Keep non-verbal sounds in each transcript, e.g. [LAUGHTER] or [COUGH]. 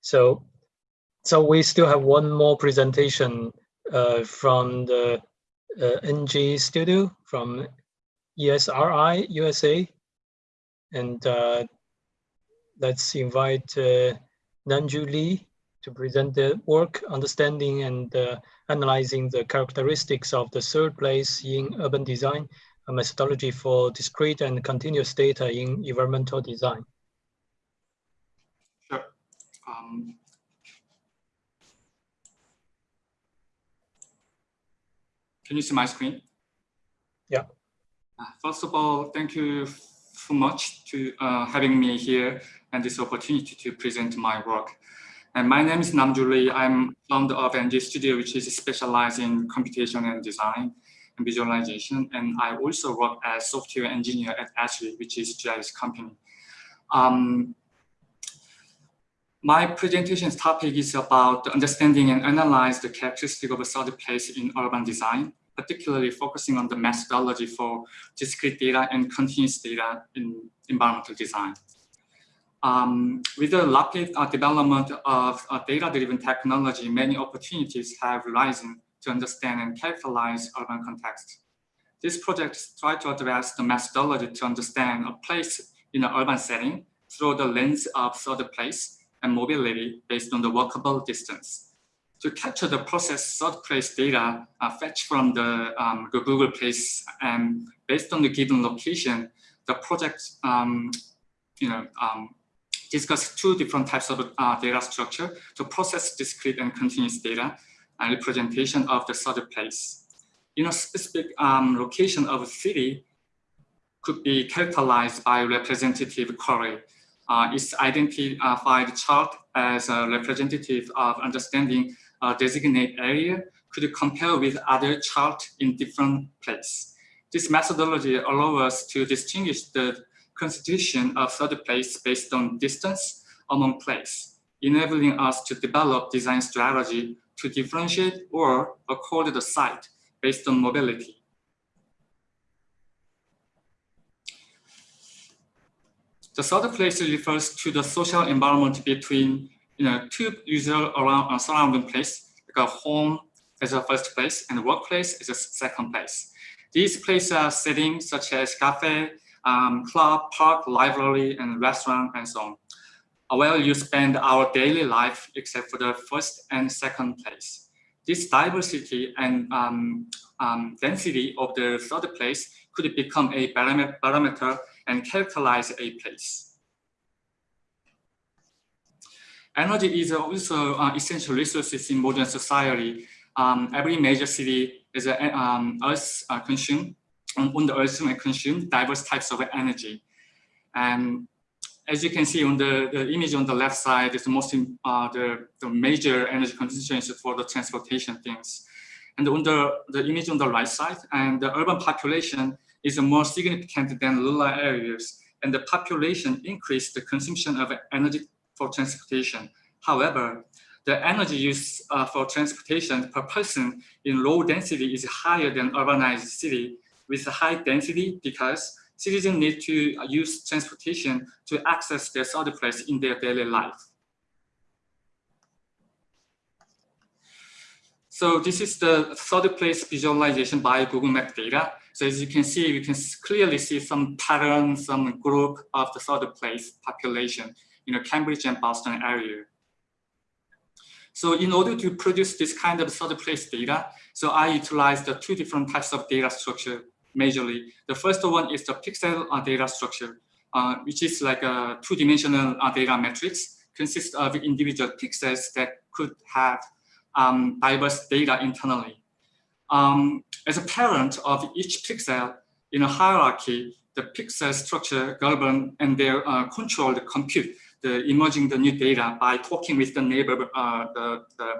So, so we still have one more presentation uh, from the uh, NG studio from ESRI USA. And uh, let's invite uh, Namju Lee to present the work, understanding and uh, analyzing the characteristics of the third place in urban design, a methodology for discrete and continuous data in environmental design. Um, can you see my screen? Yeah. Uh, first of all, thank you so much to uh, having me here and this opportunity to present my work. And my name is Namju Lee. I'm founder of NG Studio, which is specialized in computation and design and visualization. And I also work as software engineer at Esri, which is GIS company. Um, my presentation's topic is about understanding and analyze the characteristic of a third place in urban design, particularly focusing on the methodology for discrete data and continuous data in environmental design. Um, with the rapid uh, development of uh, data-driven technology, many opportunities have arisen to understand and characterize urban context. This project tries to address the methodology to understand a place in an urban setting through the lens of third place and mobility based on the walkable distance. To capture the process third place data uh, fetched from the, um, Google Place and based on the given location, the project um, you know, um, discuss two different types of uh, data structure to process discrete and continuous data and representation of the third place. In a specific um, location of a city could be characterized by representative query. Uh, its identified chart as a representative of understanding a designate area could compare with other chart in different place. This methodology allows us to distinguish the constitution of third place based on distance among place, enabling us to develop design strategy to differentiate or accord the site based on mobility. The third place refers to the social environment between you know, two user around a surrounding place, like a home as a first place and workplace is a second place. These places are settings such as cafe, um, club, park, library, and restaurant, and so on. Where you spend our daily life except for the first and second place. This diversity and um, um, density of the third place could become a parameter and characterize a place. Energy is also uh, essential resources in modern society. Um, every major city is a, um, earth uh, consumed on, the earth and consume diverse types of energy. And as you can see on the, the image on the left side is the most uh, the, the major energy constituents for the transportation things. And on the, the image on the right side, and the urban population is more significant than rural areas. And the population increased the consumption of energy for transportation. However, the energy use uh, for transportation per person in low density is higher than urbanized city with high density because citizens need to use transportation to access their place in their daily life. So this is the third place visualization by Google Map data. So as you can see, you can clearly see some pattern, some group of the third place population in the Cambridge and Boston area. So in order to produce this kind of third place data, so I utilized the two different types of data structure majorly. The first one is the pixel uh, data structure, uh, which is like a two-dimensional uh, data matrix, consists of individual pixels that could have um, diverse data internally. Um, as a parent of each pixel in a hierarchy, the pixel structure govern and they uh, control the compute, the emerging the new data by talking with the neighbor, uh, the, the,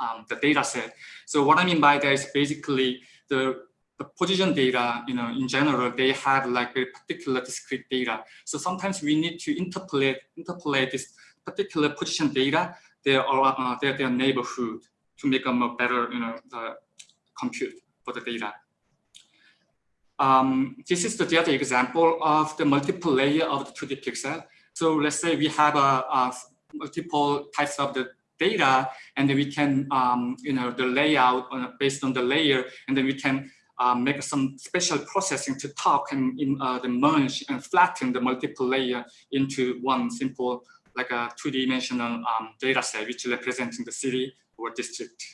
um, the data set. So what I mean by that is basically the the position data, you know, in general, they have like a particular discrete data. So sometimes we need to interpolate, interpolate this particular position data, their, uh, their, their neighborhood to make them a better, you know, the compute for the data. Um, this is the data example of the multiple layer of the 2D pixel. So let's say we have a, a multiple types of the data, and then we can, um, you know, the layout on, based on the layer, and then we can um, make some special processing to talk and in, uh, the merge and flatten the multiple layer into one simple, like a two-dimensional um, data set, which representing the city or district.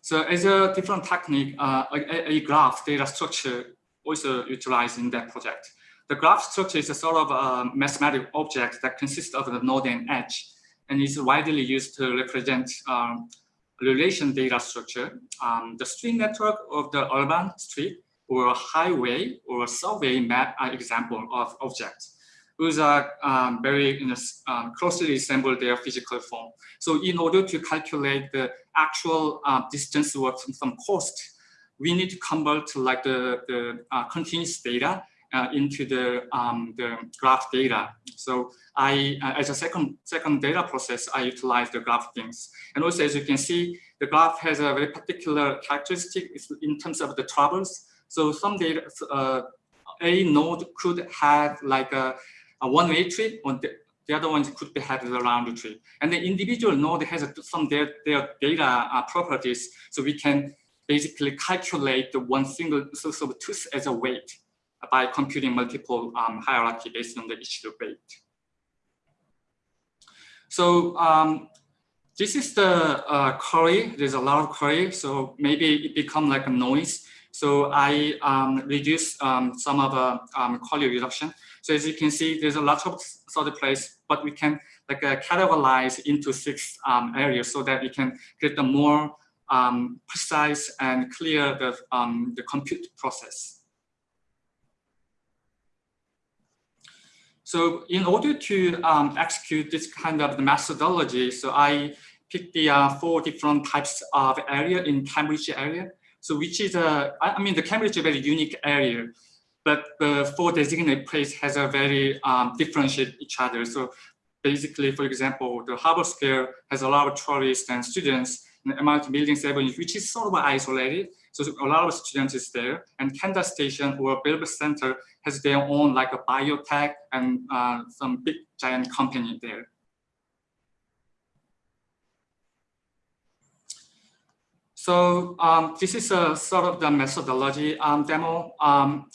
So as a different technique, uh, a, a, graph data structure also utilized in that project. The graph structure is a sort of a mathematical object that consists of the node and edge and is widely used to represent um, relation data structure. Um, the street network of the urban street or highway or subway map are example of objects whose are um, very you know, um, closely resemble their physical form. So in order to calculate the actual uh, distance or some cost, we need to convert like the, the uh, continuous data uh, into the, um, the graph data. So I, uh, as a second, second data process, I utilize the graph things. And also, as you can see, the graph has a very particular characteristic in terms of the travels. So some data, uh, a node could have like a, a one-way tree, or the, the other ones could be had a round tree. And the individual node has some their, their data uh, properties, so we can basically calculate the one single source of truth as a weight by computing multiple um, hierarchy based on the each weight. So um, this is the uh, query. There's a lot of query, so maybe it become like a noise. So I um, reduce um, some of the um, quality reduction. So as you can see, there's a lot of sorted place, but we can like uh, categorize into six um, areas so that we can get the more um, precise and clear the, um, the compute process. So in order to um, execute this kind of the methodology, so I picked the uh, four different types of area in Cambridge area. So which is a, I mean, the Cambridge is a very unique area, but the four designated place has a very um, differentiate each other. So basically, for example, the Harvard Square has a lot of tourists and students, and MIT Building 7, which is sort of isolated. So a lot of students is there, and Kansas Station or Bilber Center has their own like a biotech and uh, some big giant company there. So um, this is a sort of the methodology um, demo. Um,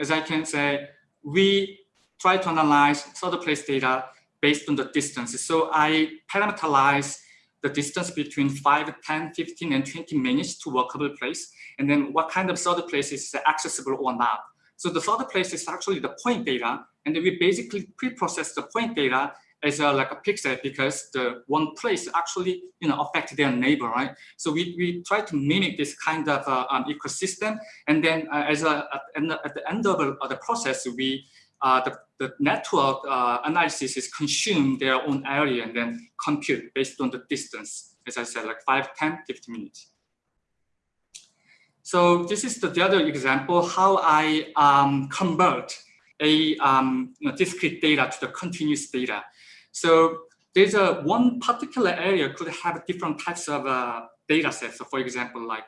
as I can say, we try to analyze of place data based on the distances. So I parameterize the distance between 5, 10, 15, and 20 minutes to workable place, and then what kind of sorted place is accessible or not. So the sorted place is actually the point data, and we basically pre-process the point data as a, like a pixel because the one place actually you know affect their neighbor, right? So we, we try to mimic this kind of uh, um, ecosystem, and then uh, as a, at, at, the end of the process, we uh, the, the network uh, analysis is consume their own area and then compute based on the distance, as I said, like 5, 10, 50 minutes. So this is the, the other example, how I um, convert a um, you know, discrete data to the continuous data. So there's a one particular area could have different types of uh, data sets. So for example, like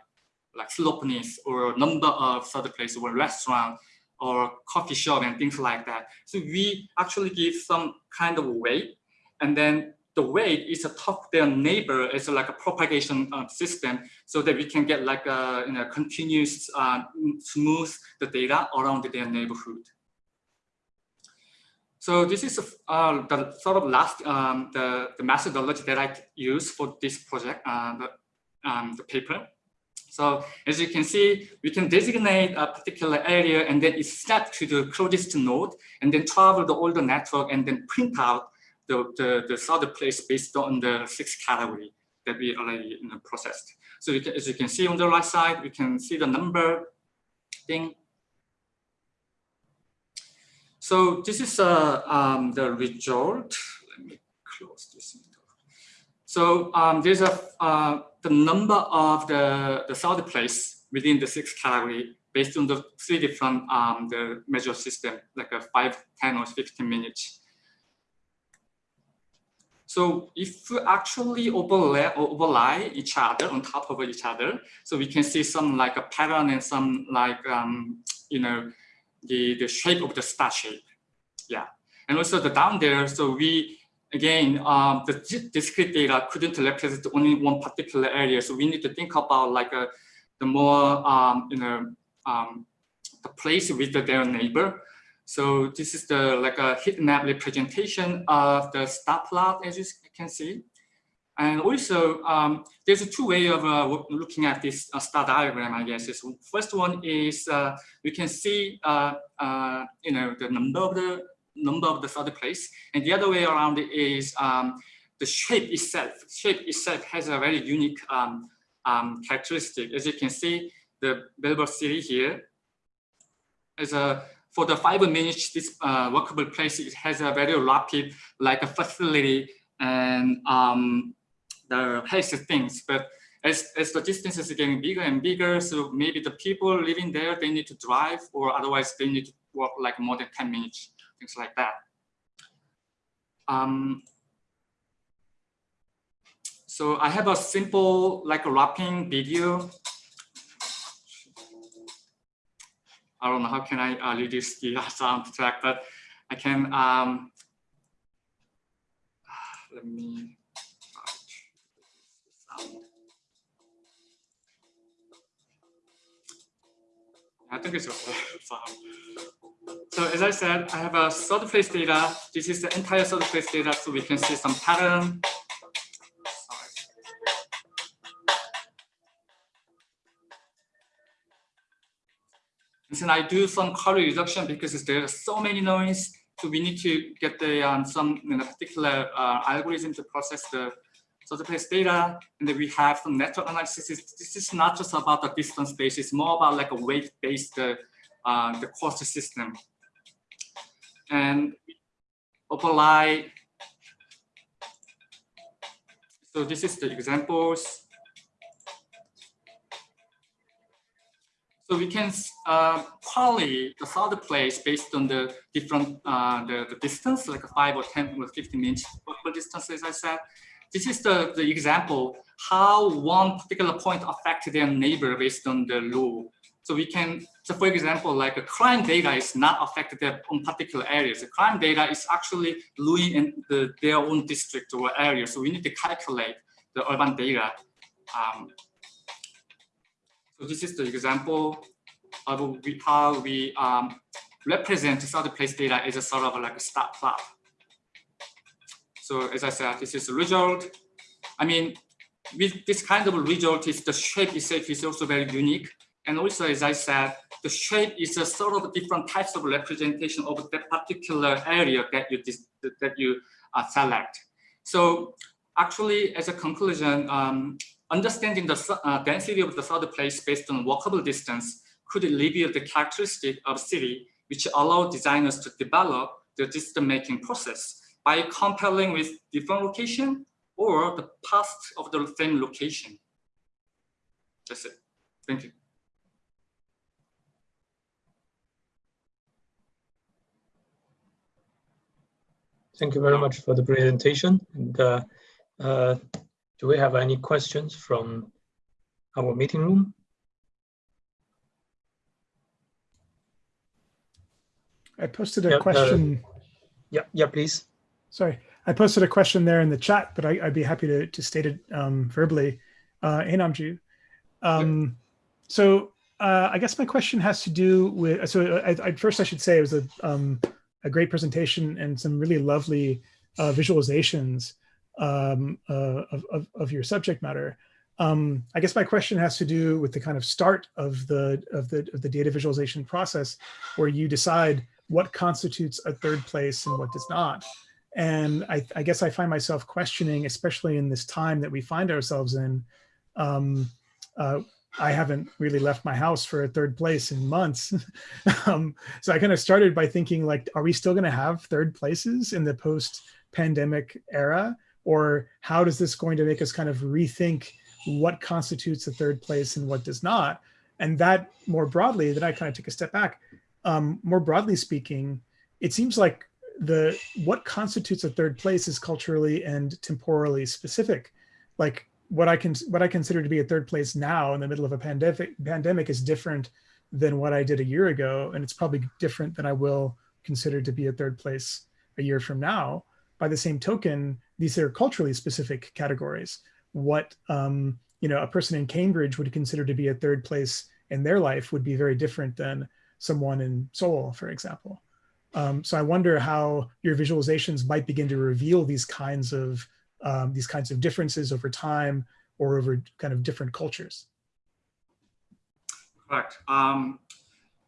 like slopeness or number of certain places or restaurant or coffee shop and things like that. So we actually give some kind of weight and then the weight is a top their neighbor as like a propagation uh, system so that we can get like a you know, continuous uh, smooth the data around their neighborhood. So this is uh, the sort of last um, the, the methodology that I use for this project, uh, the, um, the paper. So as you can see, we can designate a particular area and then it's set to the closest node and then travel the older network and then print out the, the, the sorted place based on the six category that we already you know, processed. So can, as you can see on the right side, we can see the number thing. So this is uh, um, the result. Let me close this. So um, there's a uh, the number of the, the sorted place within the six category based on the three different um, the measure system, like a 5, 10, or 15 minutes. So if we actually overlay, overlay each other on top of each other, so we can see some like a pattern and some like, um, you know, the, the shape of the star shape. Yeah. And also the down there, so we, again, um, the discrete data couldn't represent only one particular area. So we need to think about like a, the more, um, you know, um, the place with the, their neighbor. So this is the like a heat map representation of the star plot, as you can see. And also, um, there's a two way of uh, looking at this uh, star diagram, I guess. Is first one is uh, we can see, uh, uh, you know, the number of the number of the star place, and the other way around is um, the shape itself. Shape itself has a very unique um, um characteristic. As you can see, the Melbourne City here is a for the five minutes this uh, workable place it has a very rapid like a facility and um, the pace things. But as, as the distance is getting bigger and bigger, so maybe the people living there, they need to drive or otherwise they need to walk like more than 10 minutes, things like that. Um, so I have a simple like a wrapping video. I don't know how can I uh, reduce the sound track, but I can, um, [SIGHS] let me, I think it's okay. [LAUGHS] So as I said, I have a third place data. This is the entire third place data, so we can see some pattern. And then I do some color reduction because there are so many noise. So we need to get the um, some you know, particular uh, algorithm to process the place data, and then we have some network analysis. This is not just about the distance base, it's more about like a weight-based uh, uh, the cost system. And apply, so this is the examples. So we can uh, the third place based on the different uh, the, the distance, like a five or 10 or 15 minutes distance, as I said this is the, the example how one particular point affects their neighbor based on the law. So we can, so for example, like a crime data is not affected on particular areas. The crime data is actually in the, their own district or area. So we need to calculate the urban data. Um, so this is the example of how we um, represent the place data as a sort of like a star plot. So as I said, this is a result. I mean, with this kind of result, is the shape itself is also very unique. And also, as I said, the shape is a sort of different types of representation of that particular area that you that you uh, select. So actually, as a conclusion, um, understanding the uh, density of the third place based on walkable distance could reveal the characteristic of city, which allow designers to develop the decision-making process by comparing with different location or the past of the same location. That's it. Thank you. Thank you very much for the presentation. And uh, uh, do we have any questions from our meeting room? I posted a uh, question. yeah, yeah, please. Sorry, I posted a question there in the chat, but I, would be happy to, to state it um, verbally. Uh, hey, Namju. Um, so uh, I guess my question has to do with, so I, I, first I should say it was a, um, a great presentation and some really lovely uh, visualizations um, uh, of, of, of, your subject matter. Um, I guess my question has to do with the kind of start of the, of the, of the data visualization process where you decide what constitutes a third place and what does not. And I, I, guess I find myself questioning, especially in this time that we find ourselves in. Um, uh, I haven't really left my house for a third place in months. [LAUGHS] um, so I kind of started by thinking like, are we still going to have third places in the post pandemic era? Or how does this going to make us kind of rethink what constitutes a third place and what does not? And that more broadly, then I kind of took a step back. Um, more broadly speaking, it seems like the what constitutes a third place is culturally and temporally specific. Like what I can what I consider to be a third place now in the middle of a pandemic pandemic is different than what I did a year ago, and it's probably different than I will consider to be a third place a year from now. By the same token, these are culturally specific categories. What um, you know, a person in Cambridge would consider to be a third place in their life would be very different than someone in Seoul, for example. Um, so I wonder how your visualizations might begin to reveal these kinds of um, these kinds of differences over time or over kind of different cultures. Correct. Um,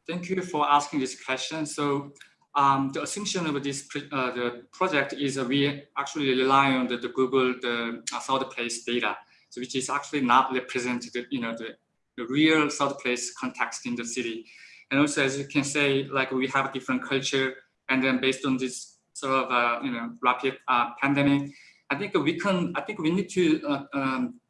thank you for asking this question. So um, the assumption of this uh, the project is uh, we actually rely on the, the Google the uh, South Place data, so which is actually not represented, you know, the, the real South Place context in the city. And also, as you can say, like we have a different culture, and then based on this sort of uh, you know rapid uh, pandemic, I think we can. I think we need to uh, um,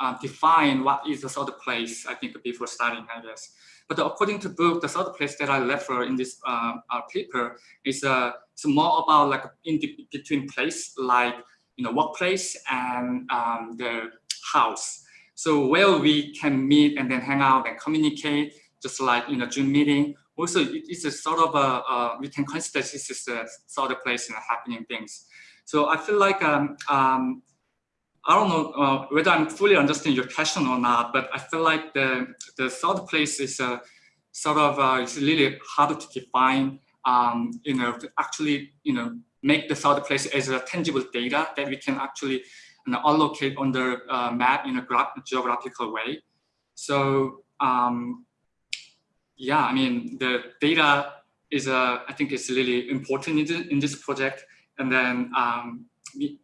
uh, define what is the third Place. I think before starting, I guess. But according to book, the third Place that I refer in this uh, uh, paper is uh, it's more about like in between place, like you know workplace and um, the house. So where we can meet and then hang out and communicate just like in a Zoom meeting. Also, it's a sort of a, we can consider this is a sort of place in happening things. So I feel like, um, um, I don't know uh, whether I'm fully understanding your question or not, but I feel like the, the third place is a sort of, uh, it's really hard to define, um, you know, to actually, you know, make the third place as a tangible data that we can actually you know, allocate on the uh, map in a geographical way. So um, yeah, I mean, the data is, uh, I think it's really important in, this project. And then um,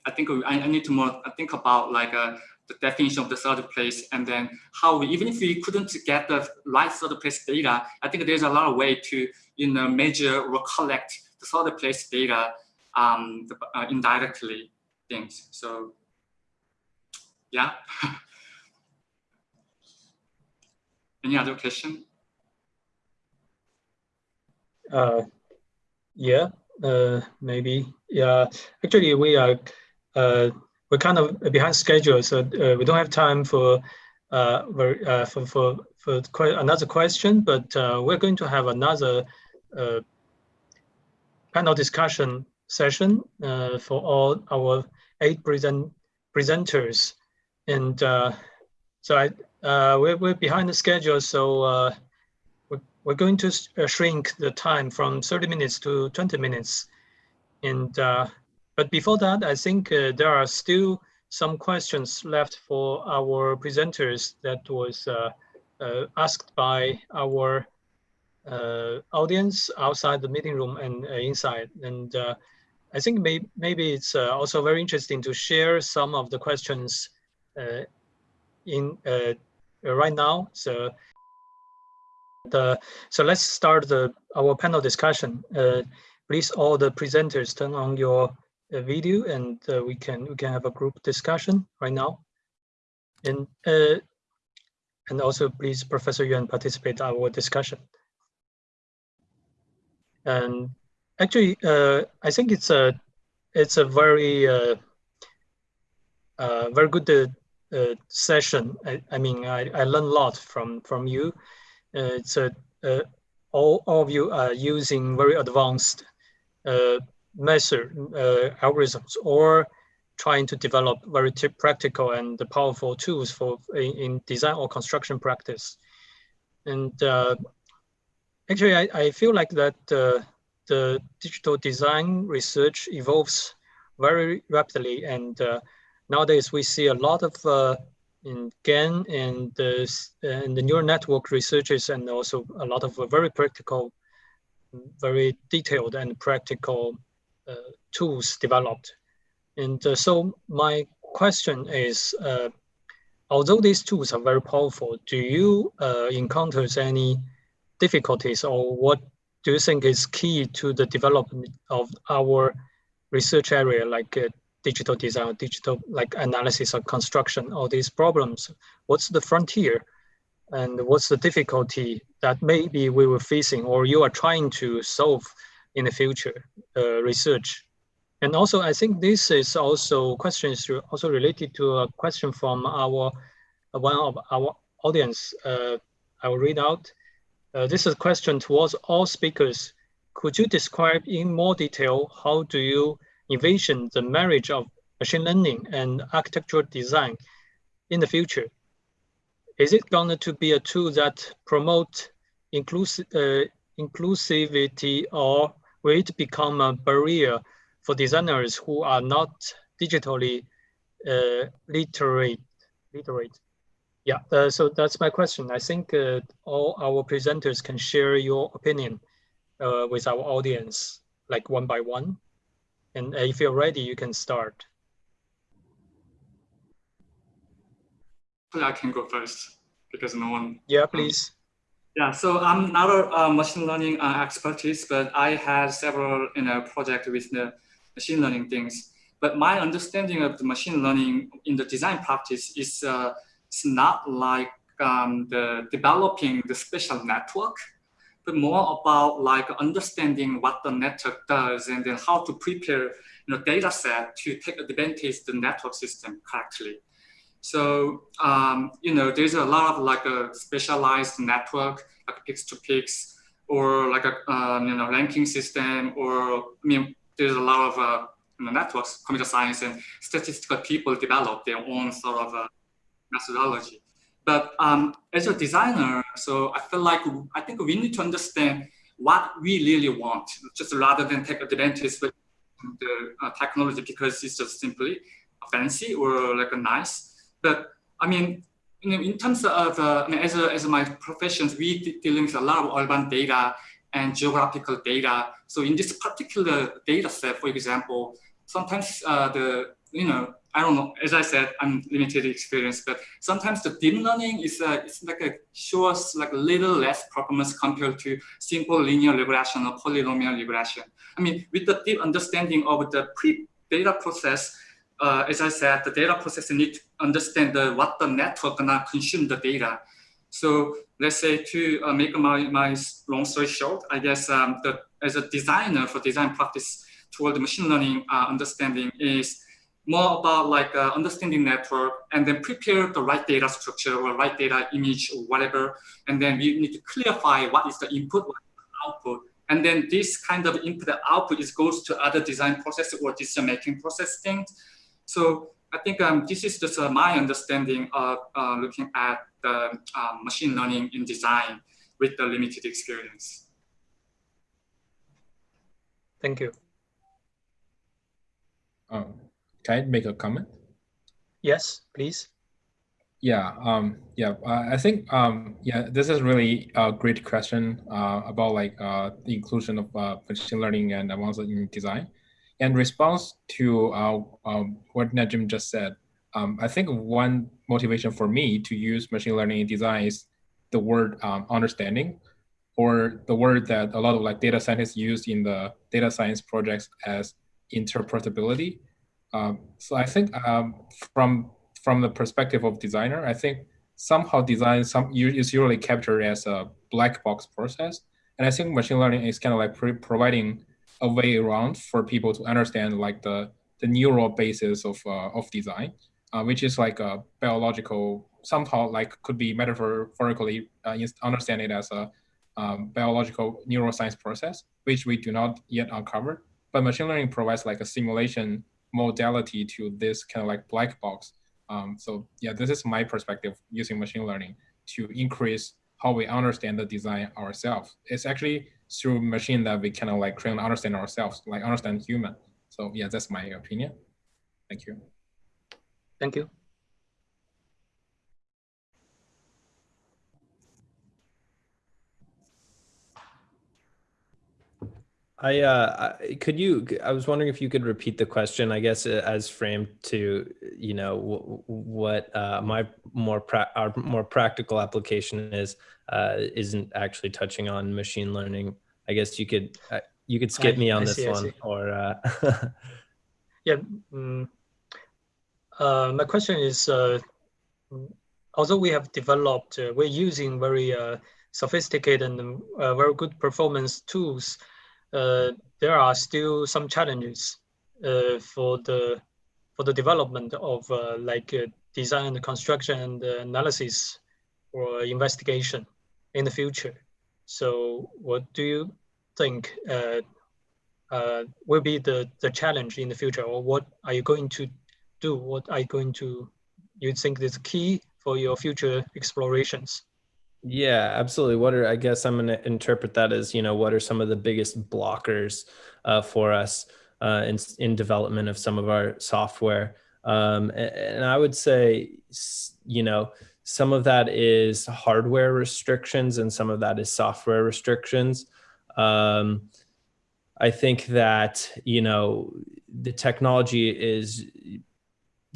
I think I, I, need to more think about like uh, the definition of the third place and then how we, even if we couldn't get the right third place data, I think there's a lot of way to you know, measure or collect the third place data um, uh, indirectly things. So yeah. [LAUGHS] Any other question? Uh, yeah, uh, maybe. Yeah, actually, we are uh, we're kind of behind schedule, so uh, we don't have time for uh, uh, for for for another question. But uh, we're going to have another uh, panel discussion session for all our eight present presenters, and uh, so I uh, we're we're behind the schedule, so. We're going to uh, shrink the time from 30 minutes to 20 minutes. And uh, but before that, I think uh, there are still some questions left for our presenters that was uh, uh, asked by our uh, audience outside the meeting room and inside. And I think may maybe it's also very interesting to share some of the questions in right now. So uh, so let's start the our panel discussion. Uh, please, all the presenters, turn on your uh, video, and uh, we can we can have a group discussion right now. And uh, and also, please, Professor Yuan, participate our discussion. And actually, uh, I think it's a it's a very very good session. I, I mean, I, I learned a lot from from you uh, it's a uh, all, all of you are using very advanced uh, method algorithms or trying to develop very practical and powerful tools for in, in, design or construction practice. And uh, actually, I, I feel like that uh, the digital design research evolves very rapidly. And uh, nowadays we see a lot of in GAN and the, and the neural network researchers and also a lot of very practical, very detailed and practical uh, tools developed. And uh, so my question is, uh, although these tools are very powerful, do you uh, encounter any difficulties or what do you think is key to the development of our research area like uh, digital design, digital like analysis of construction, all these problems. What's the frontier? And what's the difficulty that maybe we were facing or you are trying to solve in the future uh, research? And also, I think this is also questions also related to a question from our one of our audience. Uh, I will read out. Uh, this is a question towards all speakers. could you describe in more detail how do you envision the marriage of machine learning and architectural design in the future? Is it going to be a tool that promote inclusive, uh, inclusivity or will it become a barrier for designers who are not digitally uh, literate? literate? Yeah, uh, so that's my question. I think uh, all our presenters can share your opinion uh, with our audience, like one by one. And if you're ready, you can start. I can go first because no one. Yeah, please. Yeah, so I'm not a uh, machine learning uh, expertise, but I had several you know projects with the machine learning things. But my understanding of the machine learning in the design practice is uh, it's not like um, the developing the special network, but more about like understanding what the network does and then how to prepare you know data set to take advantage the network system correctly. So, um, you know, there's a lot of like a specialized network, like pix2pix or like a, um, you know, ranking system, or, I mean, there's a lot of uh, you know, networks, computer science and statistical people develop their own sort of uh, methodology. But um, as a designer, so I feel like I think we need to understand what we really want, just rather than take advantage of the uh, technology because it's just simply fancy or like a nice. But I mean, in, in terms of, uh, I mean, as, a, as my professions, we dealing with a lot of urban data and geographical data. So in this particular data set, for example, sometimes uh, the, you know, I don't know, as I said, I'm limited experience, but sometimes the deep learning is uh, it's like a shows like a little less performance compared to simple linear regression or polynomial regression. I mean, with the deep understanding of the pre-data process, uh, as I said, the data processor need to understand the, what the network gonna consume the data. So let's say to uh, make my, my long story short, I guess um, the, as a designer for design practice toward the machine learning uh, understanding is more about like uh, understanding network and then prepare the right data structure or right data image or whatever. And then we need to clarify what is the input, what is the output. And then this kind of input and output is goes to other design process or decision making process things. So I think um, this is just uh, my understanding of uh, looking at the um, machine learning in design with the limited experience. Thank you. Um, can I make a comment? Yes, please. Yeah, um, yeah. Uh, I think um, yeah, this is really a great question uh, about like uh, the inclusion of uh, machine learning and advanced in design. In response to uh, um, what Najim just said, um, I think one motivation for me to use machine learning in design is the word um, understanding, or the word that a lot of like data scientists use in the data science projects as interpretability. Um, so I think um, from from the perspective of designer, I think somehow design some is usually captured as a black box process, and I think machine learning is kind of like providing a way around for people to understand like the the neural basis of uh, of design, uh, which is like a biological somehow like could be metaphorically uh, understand it as a um, biological neuroscience process, which we do not yet uncover. But machine learning provides like a simulation modality to this kind of like black box. Um, so yeah, this is my perspective using machine learning to increase how we understand the design ourselves. It's actually through machine that we kind of like try and understand ourselves, like understand human. So yeah, that's my opinion. Thank you. Thank you. I uh, could you. I was wondering if you could repeat the question. I guess uh, as framed to you know what uh, my more our more practical application is uh, isn't actually touching on machine learning. I guess you could uh, you could skip I, me on I this see, one or. Uh... yeah, um, my question is, although we have developed, we're using very sophisticated and very good performance tools uh, there are still some challenges uh, for the for the development of uh, like design and construction and analysis or investigation in the future. So what do you think uh, uh, will be the, the challenge in the future or what are you going to do? What are you going to, you think is key for your future explorations? Yeah, absolutely. What are, I guess I'm going to interpret that as, you know, what are some of the biggest blockers uh, for us uh, in, in development of some of our software? Um, and, and I would say, you know, some of that is hardware restrictions and some of that is software restrictions. Um, I think that, you know, the technology is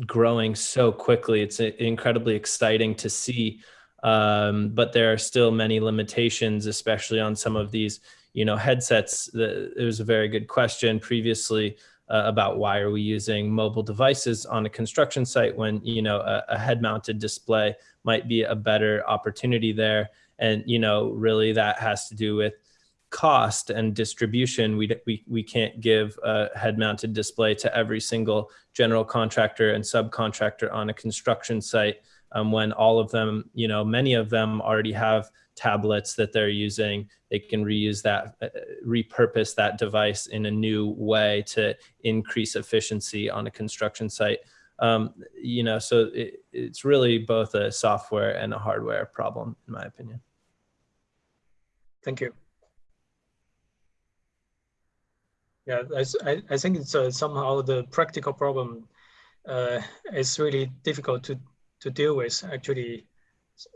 growing so quickly. It's incredibly exciting to see. Um, but there are still many limitations, especially on some of these, you know, headsets. There was a very good question previously uh, about why are we using mobile devices on a construction site when, you know, a, a head-mounted display might be a better opportunity there. And, you know, really that has to do with cost and distribution, we, we, we can't give a head-mounted display to every single general contractor and subcontractor on a construction site um, when all of them, you know, many of them already have tablets that they're using. They can reuse that, uh, repurpose that device in a new way to increase efficiency on a construction site. Um, you know, so it, it's really both a software and a hardware problem, in my opinion. Thank you. Yeah, I, I think it's uh, somehow the practical problem uh, is really difficult to, to deal with actually,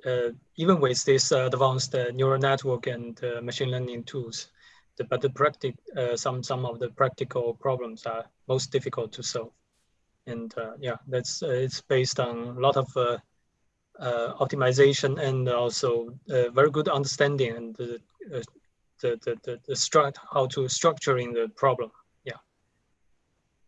uh, even with this uh, advanced uh, neural network and uh, machine learning tools. The, but the practic, some, some of the practical problems are most difficult to solve. And yeah, that's it's based on a lot of optimization and also very good understanding and the, the, the, the struct, how to structuring the problem.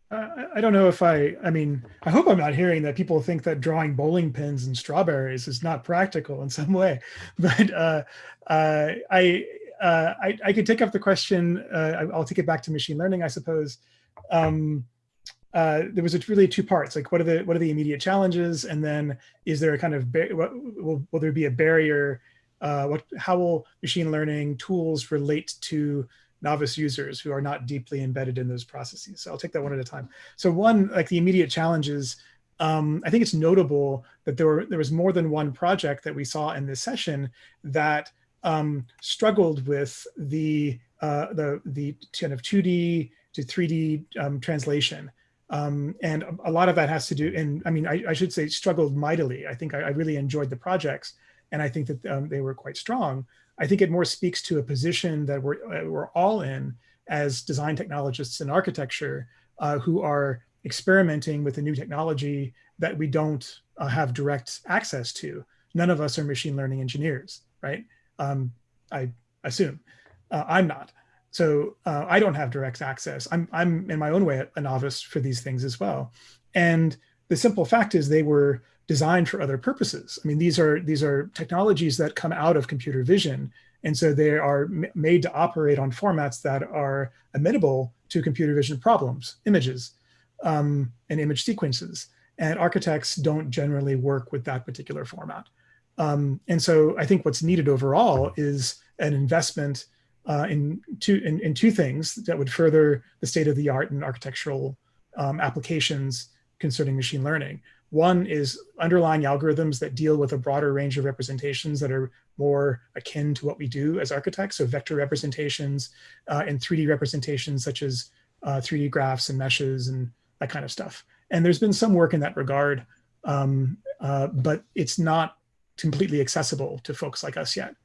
I don't know if I, I mean, I hope I'm not hearing that people think that drawing bowling pins and strawberries is not practical in some way, [LAUGHS] but uh, uh, I, uh, I, I could take up the question, uh, I'll take it back to machine learning, I suppose. Um, uh, there was really two parts, like what are the what are the immediate challenges, and then is there a kind of what, will, will there be a barrier? Uh, what, how will machine learning tools relate to novice users who are not deeply embedded in those processes? So I'll take that one at a time. So one, like the immediate challenges, um, I think it's notable that there were there was more than one project that we saw in this session that um, struggled with the uh, the the kind of 2D to 3D um, translation. Um, and a lot of that has to do, and I mean, I, I should say struggled mightily. I think I, I, really enjoyed the projects, and I think that um, they were quite strong. I think it more speaks to a position that we're, uh, we're all in as design technologists in architecture uh, who are experimenting with a new technology that we don't uh, have direct access to. None of us are machine learning engineers, right? Um, I assume. Uh, I'm not. So uh, I don't have direct access. I'm, I'm in my own way a novice for these things as well. And the simple fact is they were designed for other purposes. I mean, these are these are technologies that come out of computer vision, and so they are made to operate on formats that are amenable to computer vision problems, images, um, and image sequences. And architects don't generally work with that particular format. Um, and so I think what's needed overall is an investment uh, in, two, in, in, two things that would further the state of the art in architectural um, applications concerning machine learning. One is underlying algorithms that deal with a broader range of representations that are more akin to what we do as architects. So vector representations uh, and 3D representations such as uh, 3D graphs and meshes and that kind of stuff. And there's been some work in that regard, um, uh, but it's not completely accessible to folks like us yet.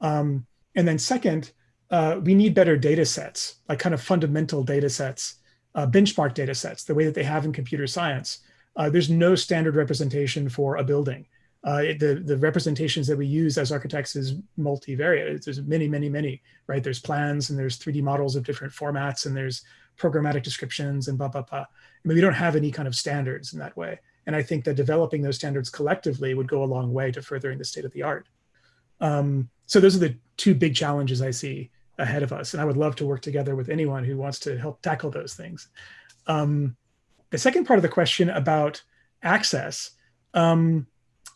Um, and then second, uh, we need better data sets, like kind of fundamental data sets, uh, benchmark data sets, the way that they have in computer science, uh, there's no standard representation for a building. Uh, the, the representations that we use as architects is multivariate. There's many, many, many, right? There's plans and there's 3D models of different formats and there's programmatic descriptions and blah, blah, blah. I mean, we don't have any kind of standards in that way. And I think that developing those standards collectively would go a long way to furthering the state of the art. Um, so those are the two big challenges I see ahead of us. And I would love to work together with anyone who wants to help tackle those things. Um, the second part of the question about access, um,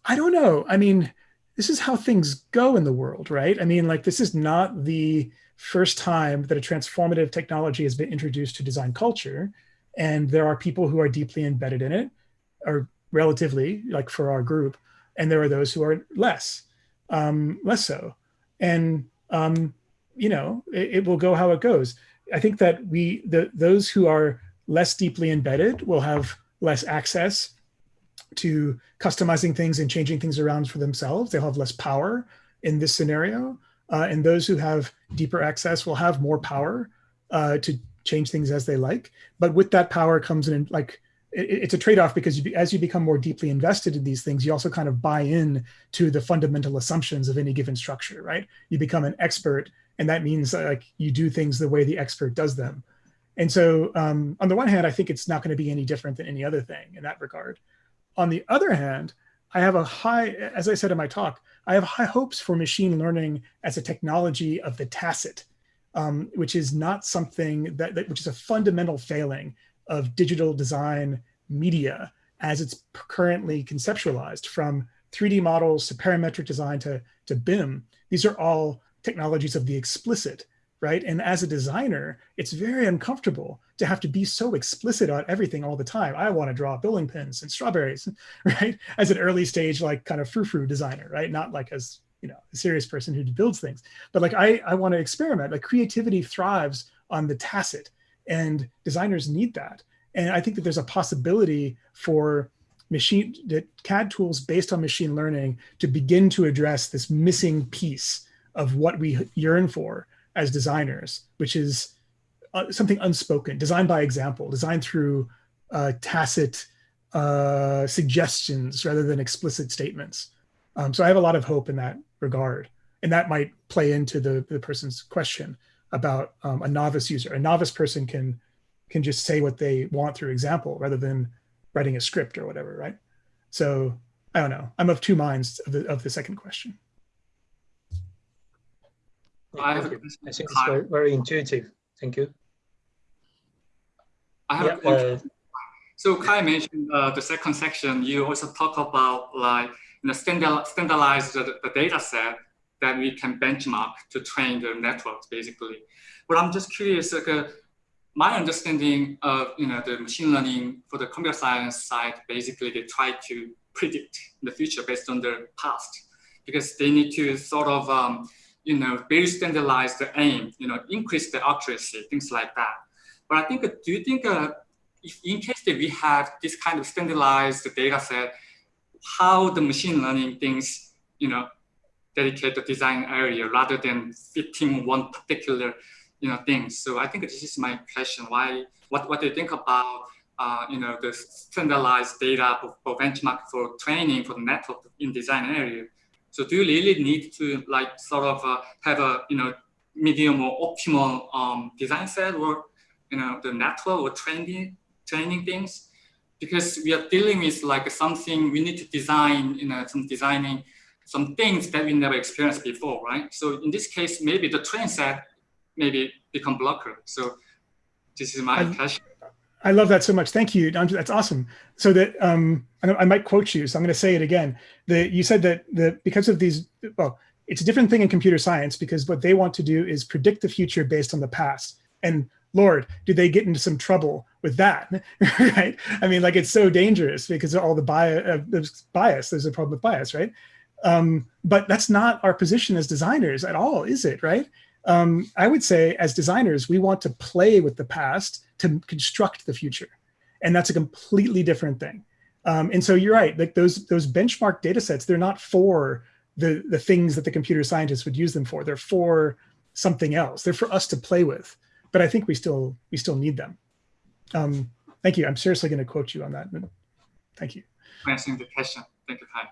I don't know. I mean, this is how things go in the world, right? I mean, like this is not the first time that a transformative technology has been introduced to design culture. And there are people who are deeply embedded in it, or relatively, like for our group, and there are those who are less, um, less so. And um, you know, it, it will go how it goes. I think that we, the those who are less deeply embedded will have less access to customizing things and changing things around for themselves. They'll have less power in this scenario. Uh, and those who have deeper access will have more power uh, to change things as they like. But with that power comes in like, it, it's a trade-off because you, as you become more deeply invested in these things, you also kind of buy in to the fundamental assumptions of any given structure, right? You become an expert and that means like you do things the way the expert does them. And so um, on the one hand, I think it's not going to be any different than any other thing in that regard. On the other hand, I have a high, as I said in my talk, I have high hopes for machine learning as a technology of the tacit, um, which is not something that, that, which is a fundamental failing of digital design media as it's currently conceptualized from 3D models to parametric design to, to BIM. These are all technologies of the explicit right? And as a designer, it's very uncomfortable to have to be so explicit on everything all the time. I want to draw bowling pins and strawberries, [LAUGHS] right? As an early stage, like kind of frou-frou designer, right? Not like as, you know, a serious person who builds things, but like I, I want to experiment. Like creativity thrives on the tacit and designers need that. And I think that there's a possibility for machine that CAD tools based on machine learning to begin to address this missing piece of what we yearn for as designers, which is uh, something unspoken, designed by example, designed through uh, tacit uh, suggestions rather than explicit statements. Um, so I have a lot of hope in that regard. And that might play into the, the person's question about um, a novice user. A novice person can, can just say what they want through example rather than writing a script or whatever, right? So I don't know. I'm of two minds of the, of the second question. I have I think it's very, very intuitive. Thank you. I have Yeah, a question. uh, So Kai mentioned uh, the second section. You also talk about like you know, standard, standardize the, the data set that we can benchmark to train the networks, basically. But I'm just curious, like, uh, my understanding of you know the machine learning for the computer science side, basically they try to predict the future based on the past, because they need to sort of um, you know very standardized aim, you know increase the accuracy, things like that. But I think, do you think uh, if in case that we have this kind of standardized data set, how the machine learning things, you know, dedicate the design area rather than fitting one particular, you know, thing. So I think this is my question. Why, what, what do you think about, uh, you know, the standardized data for, for benchmark for training for the network in design area? So do you really need to like sort of uh, have a, you know, medium or optimal um, design set or, you know, the network or training, training things? Because we are dealing with like something we need to design, you know, some designing some things that we never experienced before, right? So in this case, maybe the train set maybe become blocker. So this is my I- question. I love that so much. Thank you. That's awesome. So that um, I, I might quote you, so I'm going to say it again. That you said that the, because of these, well, it's a different thing in computer science because what they want to do is predict the future based on the past. And Lord, do they get into some trouble with that, [LAUGHS] right? I mean, like it's so dangerous because of all the bias, uh, there's bias, there's a problem with bias, right? Um, but that's not our position as designers at all, is it, right? Um, I would say as designers, we want to play with the past to construct the future. And that's a completely different thing. Um, and so you're right, like those, those benchmark data sets, they're not for the, the things that the computer scientists would use them for. They're for something else. They're for us to play with. But I think we still, we still need them. Um, thank you. I'm seriously going to quote you on that. Thank you. Answering the question. Thank you, Kai.